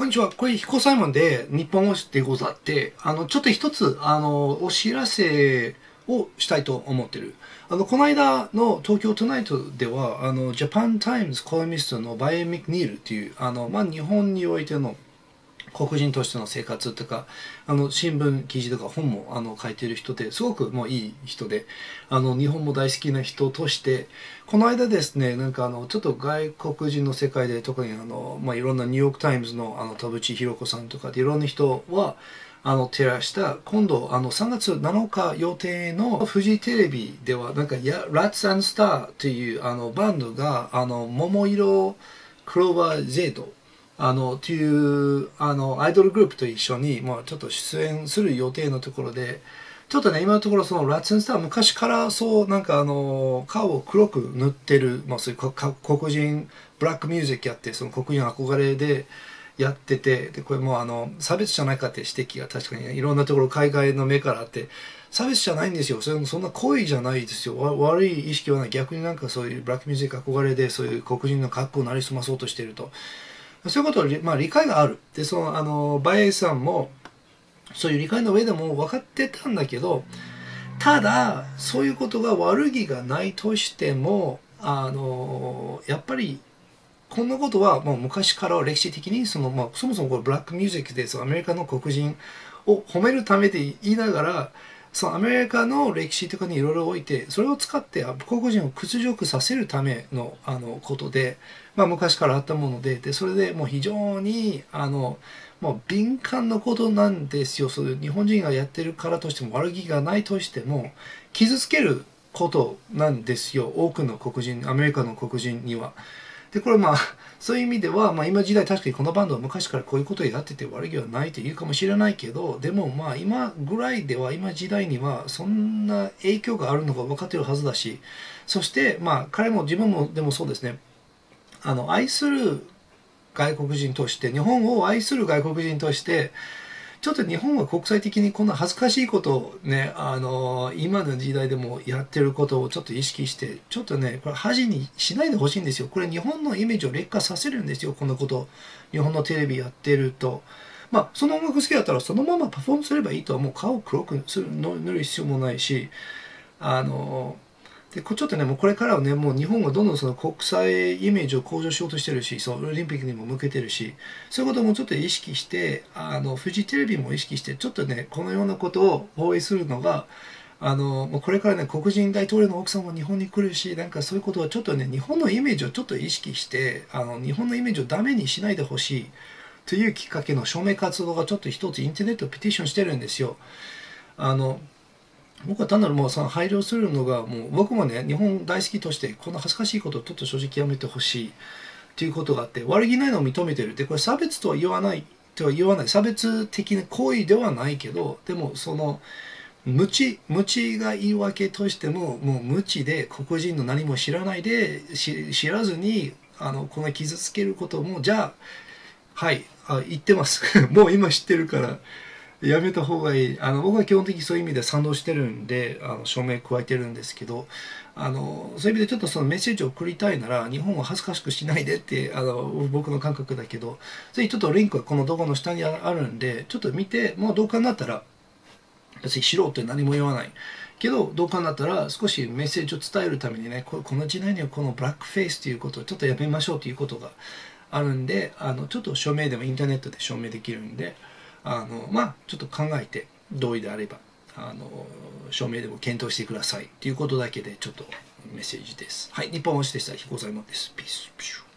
こんにちは。これ、彦サイモンで日本語でござって、あの、ちょっと一つ、あの、お知らせをしたいと思ってる。あの、この間の東京トゥナイトでは、あの、ジャパンタイムズコラミストのバイエンミク・ニールっていう、あの、まあ、日本においての黒人としての生活とか、あの、新聞記事とか本もあの書いてる人ですごくもういい人で、あの、日本も大好きな人として、この間ですね、なんかあの、ちょっと外国人の世界で特にあの、まあ、いろんなニューヨークタイムズのあの、田淵弘子さんとかでいろんな人は、あの、照らした、今度、あの、3月7日予定のフジテレビでは、なんか、や、ラッツスターという、あの、バンドが、あの、桃色クローバーゼードあの、という、あの、アイドルグループと一緒に、まあ、ちょっと出演する予定のところで、ちょっとね、今のところそのラッツンスターは昔からそう、なんかあの、顔を黒く塗ってる、まあそういう黒人、ブラックミュージックやって、その黒人憧れでやってて、で、これもあの、差別じゃないかって指摘が確かにいろんなところ海外の目からあって、差別じゃないんですよ。それもそんな行為じゃないですよ。悪い意識はない。逆になんかそういうブラックミュージック憧れで、そういう黒人の格好をなりすまそうとしてると。そういうことを、まあ、理解がある。で、その、あの、バイエさんも、そういう理解の上でも分かってたんだけど、ただ、そういうことが悪気がないとしても、あの、やっぱり、こんなことはもう昔から歴史的にその、まあ、そもそもこれブラックミュージックでそのアメリカの黒人を褒めるためで言いながらそのアメリカの歴史とかにいろいろ置いてそれを使って黒人を屈辱させるためのあのことで、まあ、昔からあったものででそれでもう非常にあのもう敏感なことなんですよそ日本人がやってるからとしても悪気がないとしても傷つけることなんですよ多くの黒人アメリカの黒人には。で、これまあ、そういう意味では、まあ今時代確かにこのバンドは昔からこういうことをやってて悪気はないと言うかもしれないけど、でもまあ今ぐらいでは、今時代にはそんな影響があるのが分かってるはずだし、そしてまあ彼も自分もでもそうですね、あの、愛する外国人として、日本を愛する外国人として、ちょっと日本は国際的にこんな恥ずかしいことをね、あの、今の時代でもやってることをちょっと意識して、ちょっとね、これ恥にしないでほしいんですよ。これ日本のイメージを劣化させるんですよ、このこと。日本のテレビやってると。まあ、その音楽好きだったらそのままパフォームすればいいとはもう顔を黒くする塗る必要もないし、あの、で、ちょっとね、もうこれからはね、もう日本がどんどんその国際イメージを向上しようとしてるし、そう、オリンピックにも向けてるし、そういうこともちょっと意識して、あの、フジテレビも意識して、ちょっとね、このようなことを放映するのが、あの、もうこれからね、黒人大統領の奥さんも日本に来るし、なんかそういうことはちょっとね、日本のイメージをちょっと意識して、あの、日本のイメージをダメにしないでほしいというきっかけの署名活動がちょっと一つインターネットペティションしてるんですよ。あの、僕は単なるもうその配慮するのがもう僕もね日本大好きとしてこんな恥ずかしいことをちょっと正直やめてほしいっていうことがあって悪気ないのを認めてるでこれ差別とは言わないとは言わない差別的な行為ではないけどでもその無知無知が言い訳としてももう無知で黒人の何も知らないで知らずにあのこの傷つけることもじゃあはいあ言ってます。もう今知ってるから。やめた方がいいあの僕は基本的にそういう意味で賛同してるんであの署名加えてるんですけどあのそういう意味でちょっとそのメッセージを送りたいなら日本を恥ずかしくしないでってあの僕の感覚だけどぜひちょっとリンクはこの動画の下にあるんでちょっと見てもう動画になったら別にしろって何も言わないけど動画になったら少しメッセージを伝えるためにねこの時代にはこのブラックフェイスということをちょっとやめましょうということがあるんであのちょっと署名でもインターネットで証明できるんで。あのまあちょっと考えて同意であればあの署名でも検討してくださいということだけでちょっとメッセージです。はい、日本推しでした。彦左衛門です。ピース。